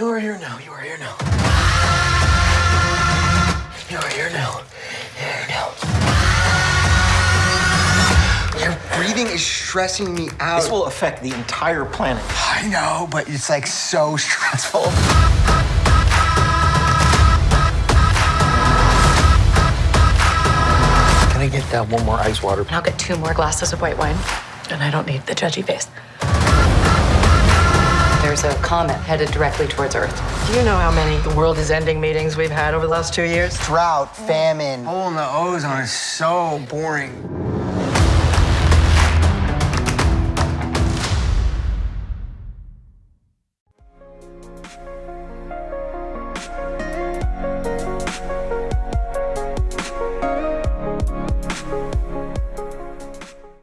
You are here now. You are here now. You are here now. Here now. Your breathing is stressing me out. This will affect the entire planet. I know, but it's like so stressful. Can I get that one more ice water? And I'll get two more glasses of white wine. And I don't need the judgy face. There's a comet headed directly towards Earth. Do you know how many the world is ending meetings we've had over the last two years? Drought, famine. Hole in the ozone is so boring.